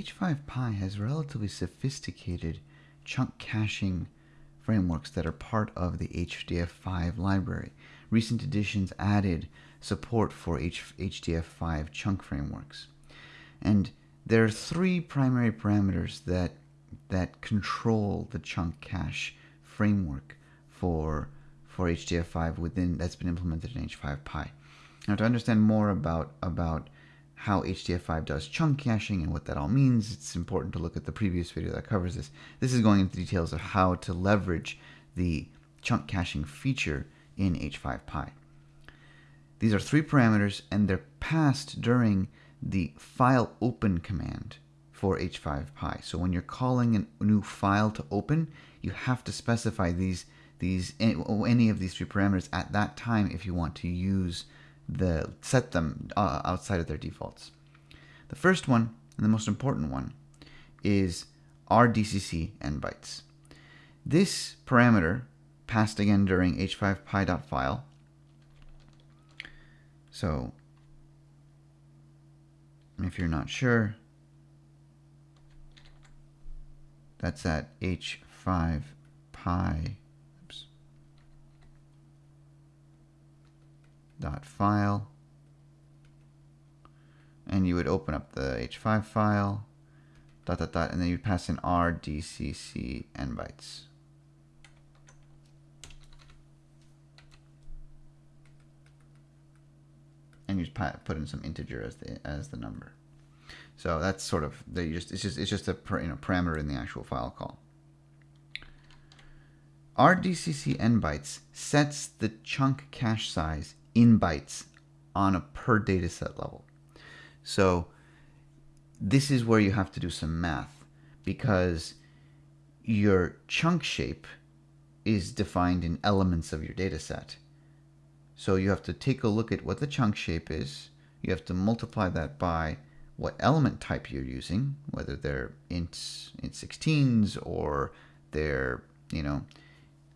H5Py has relatively sophisticated chunk caching frameworks that are part of the HDF5 library. Recent editions added support for H HDF5 chunk frameworks. And there are three primary parameters that that control the chunk cache framework for for HDF5 within that's been implemented in H5Py. Now to understand more about about how HDF5 does chunk caching and what that all means, it's important to look at the previous video that covers this. This is going into details of how to leverage the chunk caching feature in H5Py. These are three parameters and they're passed during the file open command for H5Py. So when you're calling a new file to open, you have to specify these these any of these three parameters at that time if you want to use the set them uh, outside of their defaults. The first one and the most important one is rdcc n bytes. This parameter passed again during h5py.file. So if you're not sure, that's at h5py dot file. And you would open up the h5 file dot dot dot and then you'd pass in rdcc n bytes. And you just put in some integer as the as the number. So that's sort of the just it's just it's just a you know parameter in the actual file call. Rdcc n bytes sets the chunk cache size in bytes on a per dataset level. So this is where you have to do some math because your chunk shape is defined in elements of your dataset. So you have to take a look at what the chunk shape is. You have to multiply that by what element type you're using, whether they're ints, int 16s or they're, you know,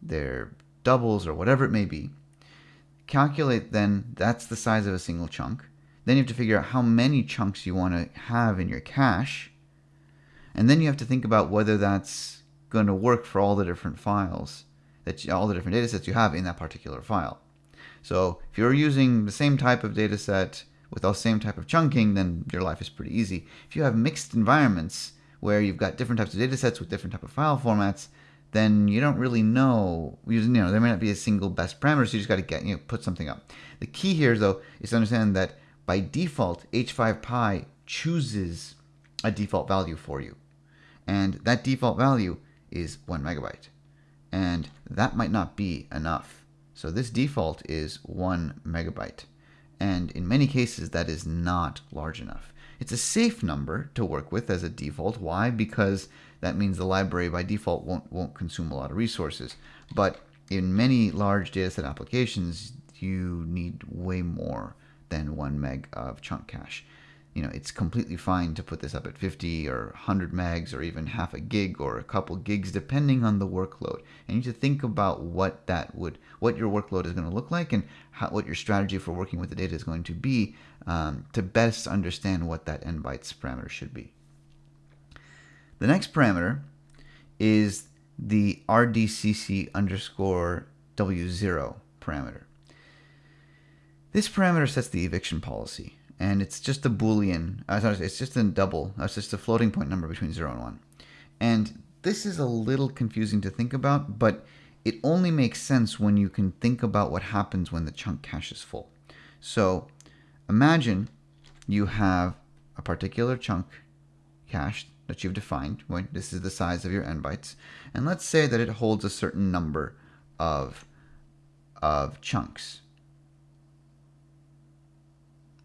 they're doubles or whatever it may be calculate then that's the size of a single chunk. Then you have to figure out how many chunks you want to have in your cache. And then you have to think about whether that's going to work for all the different files, that you, all the different data sets you have in that particular file. So if you're using the same type of data set with the same type of chunking, then your life is pretty easy. If you have mixed environments where you've got different types of data sets with different type of file formats, then you don't really know. You know, there may not be a single best parameter, so you just got to get you know put something up. The key here, though, is to understand that by default, H5Py chooses a default value for you, and that default value is one megabyte, and that might not be enough. So this default is one megabyte, and in many cases, that is not large enough. It's a safe number to work with as a default. Why? Because that means the library by default won't, won't consume a lot of resources. But in many large dataset applications, you need way more than one meg of chunk cache. You know, it's completely fine to put this up at 50 or 100 megs or even half a gig or a couple gigs depending on the workload. And you need to think about what that would, what your workload is going to look like and how, what your strategy for working with the data is going to be um, to best understand what that n bytes parameter should be. The next parameter is the rdcc underscore w0 parameter. This parameter sets the eviction policy, and it's just a boolean. Uh, it's just a double. It's just a floating point number between zero and one. And this is a little confusing to think about, but it only makes sense when you can think about what happens when the chunk cache is full. So imagine you have a particular chunk cache that you've defined. Right? This is the size of your n bytes. And let's say that it holds a certain number of, of chunks.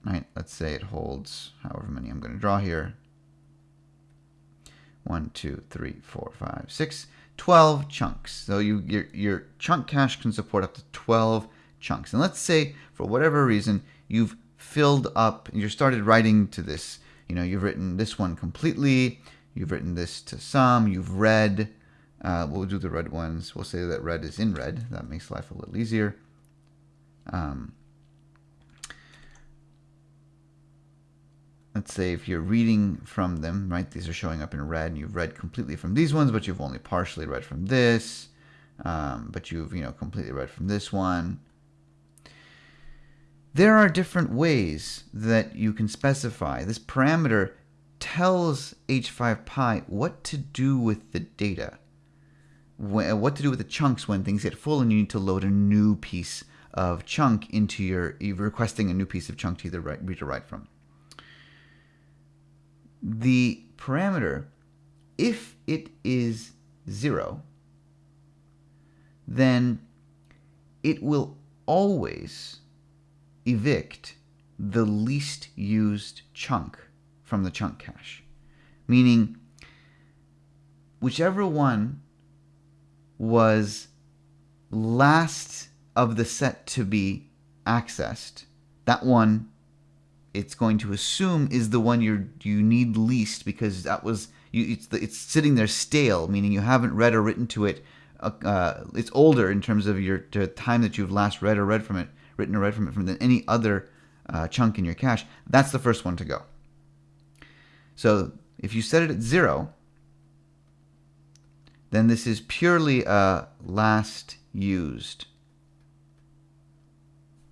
Right? Let's say it holds however many I'm going to draw here. 1, 2, 3, 4, 5, 6, 12 chunks. So you, your, your chunk cache can support up to 12 chunks. And let's say, for whatever reason, you've filled up, you started writing to this you know, you've written this one completely, you've written this to some, you've read, uh, we'll do the red ones. We'll say that red is in red. That makes life a little easier. Um, let's say if you're reading from them, right, these are showing up in red, and you've read completely from these ones, but you've only partially read from this, um, but you've, you know, completely read from this one. There are different ways that you can specify. This parameter tells H5Py what to do with the data, what to do with the chunks when things get full and you need to load a new piece of chunk into your, you're requesting a new piece of chunk to either read or write from. The parameter, if it is zero, then it will always evict the least used chunk from the chunk cache. Meaning, whichever one was last of the set to be accessed, that one it's going to assume is the one you you need least because that was you, it's the, it's sitting there stale, meaning you haven't read or written to it. Uh, uh, it's older in terms of your time that you've last read or read from it, written or read from it, from than any other uh, chunk in your cache. That's the first one to go. So if you set it at zero, then this is purely a last used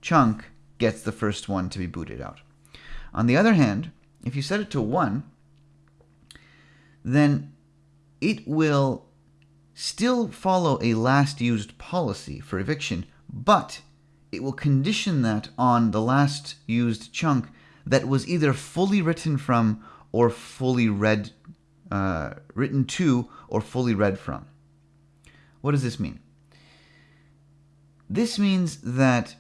chunk gets the first one to be booted out. On the other hand, if you set it to 1, then it will still follow a last used policy for eviction, but it will condition that on the last used chunk that was either fully written from or fully read, uh, written to or fully read from. What does this mean? This means that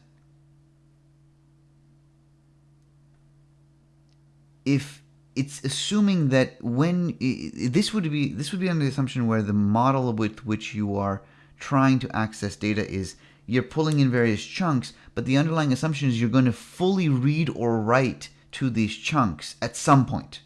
if it's assuming that when this would be this would be under the assumption where the model with which you are trying to access data is you're pulling in various chunks, but the underlying assumption is you're going to fully read or write to these chunks at some point.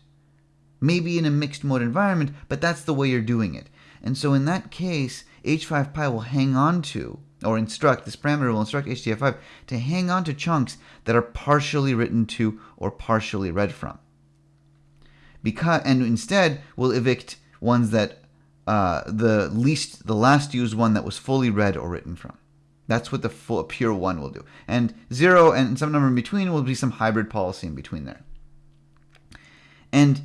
Maybe in a mixed mode environment, but that's the way you're doing it. And so in that case, h5py will hang on to, or instruct, this parameter will instruct HDF5 to hang on to chunks that are partially written to or partially read from because and instead we'll evict ones that uh, the least the last used one that was fully read or written from. That's what the full, pure one will do. And zero and some number in between will be some hybrid policy in between there. And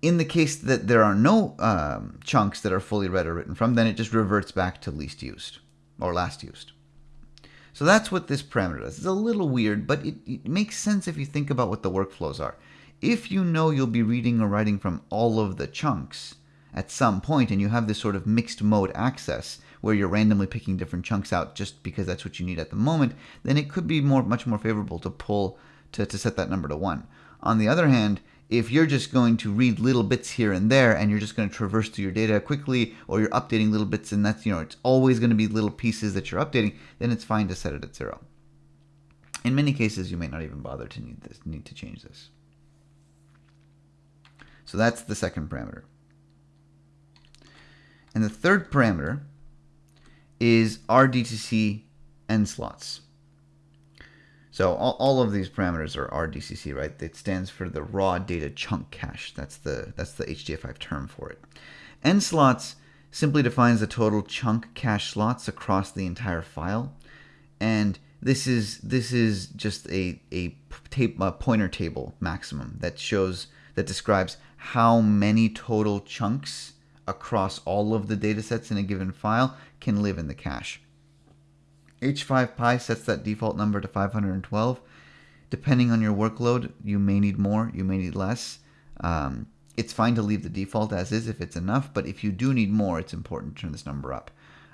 in the case that there are no um, chunks that are fully read or written from, then it just reverts back to least used or last used. So that's what this parameter does. It's a little weird, but it, it makes sense if you think about what the workflows are if you know you'll be reading or writing from all of the chunks at some point and you have this sort of mixed mode access where you're randomly picking different chunks out just because that's what you need at the moment, then it could be more much more favorable to pull to, to set that number to one. On the other hand, if you're just going to read little bits here and there and you're just going to traverse through your data quickly or you're updating little bits and that's you know it's always going to be little pieces that you're updating, then it's fine to set it at zero. In many cases, you may not even bother to need this need to change this. So that's the second parameter. And the third parameter is RDCC n slots. So all, all of these parameters are RDCC, right? It stands for the raw data chunk cache. That's the that's the HDF5 term for it. N slots simply defines the total chunk cache slots across the entire file, and this is this is just a a, tape, a pointer table maximum that shows that describes how many total chunks across all of the datasets in a given file can live in the cache. H5Py sets that default number to 512. Depending on your workload, you may need more, you may need less. Um, it's fine to leave the default as is if it's enough, but if you do need more, it's important to turn this number up.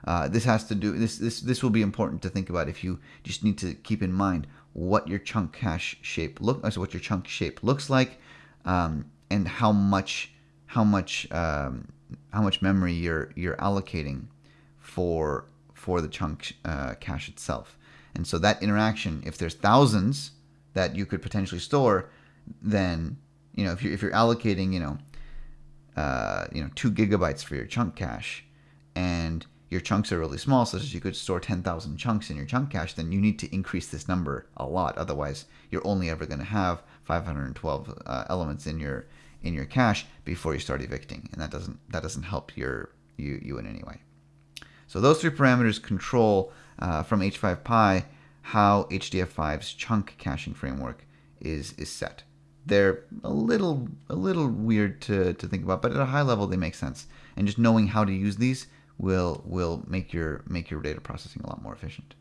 Uh, this has to do this this this will be important to think about if you just need to keep in mind what your chunk cache shape look so what your chunk shape looks like um, and how much how much um, how much memory you're you're allocating for for the chunk uh, cache itself. And so that interaction, if there's thousands that you could potentially store, then you know if you're if you're allocating you know uh, you know two gigabytes for your chunk cache, and your chunks are really small, such as you could store 10,000 chunks in your chunk cache, then you need to increase this number a lot. Otherwise, you're only ever going to have 512 uh, elements in your in your cache before you start evicting, and that doesn't that doesn't help your you you in any way. So those three parameters control uh, from H5Py how HDF5's chunk caching framework is is set. They're a little a little weird to, to think about, but at a high level they make sense. And just knowing how to use these will will make your make your data processing a lot more efficient.